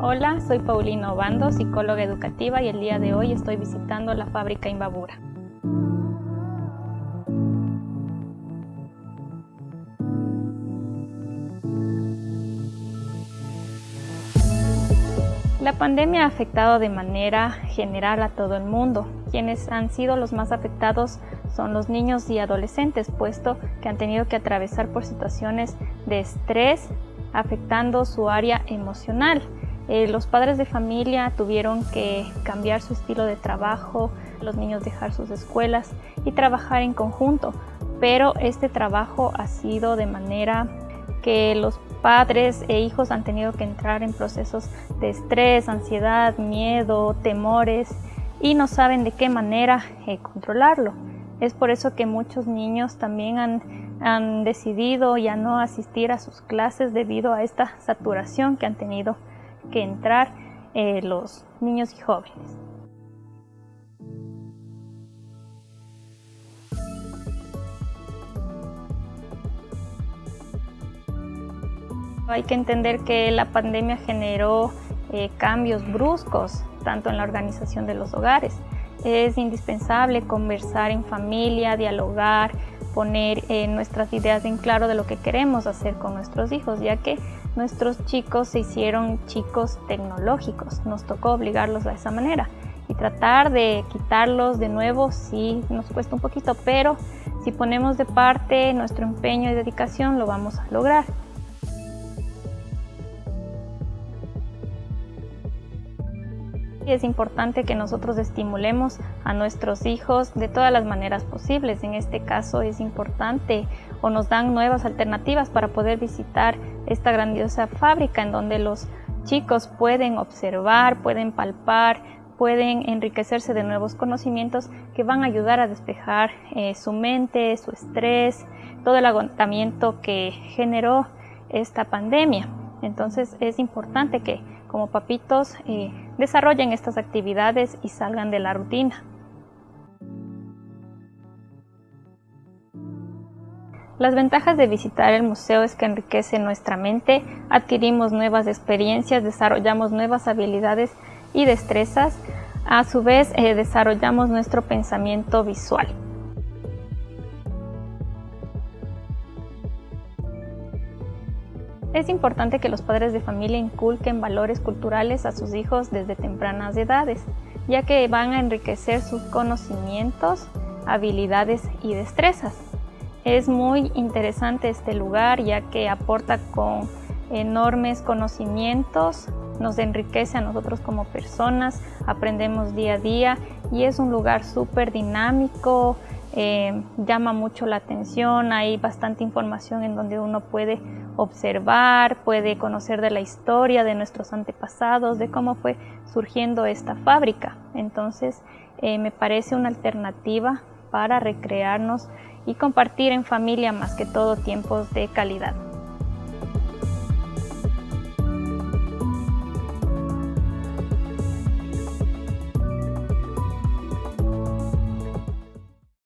Hola, soy Paulina Obando, psicóloga educativa y el día de hoy estoy visitando la fábrica Imbabura. La pandemia ha afectado de manera general a todo el mundo. Quienes han sido los más afectados son los niños y adolescentes, puesto que han tenido que atravesar por situaciones de estrés, afectando su área emocional. Eh, los padres de familia tuvieron que cambiar su estilo de trabajo, los niños dejar sus escuelas y trabajar en conjunto, pero este trabajo ha sido de manera que los padres e hijos han tenido que entrar en procesos de estrés, ansiedad, miedo, temores y no saben de qué manera eh, controlarlo. Es por eso que muchos niños también han, decidido ya no asistir a sus clases debido a esta saturación que han tenido que entrar eh, los niños y jóvenes. Hay que entender que la pandemia generó eh, cambios bruscos, tanto en la organización de los hogares. Es indispensable conversar en familia, dialogar, poner eh, nuestras ideas en claro de lo que queremos hacer con nuestros hijos, ya que nuestros chicos se hicieron chicos tecnológicos, nos tocó obligarlos a esa manera. Y tratar de quitarlos de nuevo sí nos cuesta un poquito, pero si ponemos de parte nuestro empeño y dedicación lo vamos a lograr. Es importante que nosotros estimulemos a nuestros hijos de todas las maneras posibles. En este caso es importante o nos dan nuevas alternativas para poder visitar esta grandiosa fábrica en donde los chicos pueden observar, pueden palpar, pueden enriquecerse de nuevos conocimientos que van a ayudar a despejar eh, su mente, su estrés, todo el agotamiento que generó esta pandemia. Entonces es importante que como papitos eh, desarrollen estas actividades y salgan de la rutina. Las ventajas de visitar el museo es que enriquece nuestra mente, adquirimos nuevas experiencias, desarrollamos nuevas habilidades y destrezas, a su vez eh, desarrollamos nuestro pensamiento visual. Es importante que los padres de familia inculquen valores culturales a sus hijos desde tempranas edades, ya que van a enriquecer sus conocimientos, habilidades y destrezas. Es muy interesante este lugar ya que aporta con enormes conocimientos, nos enriquece a nosotros como personas, aprendemos día a día y es un lugar súper dinámico, eh, llama mucho la atención, hay bastante información en donde uno puede observar, puede conocer de la historia de nuestros antepasados, de cómo fue surgiendo esta fábrica. Entonces eh, me parece una alternativa para recrearnos y compartir en familia más que todo tiempos de calidad.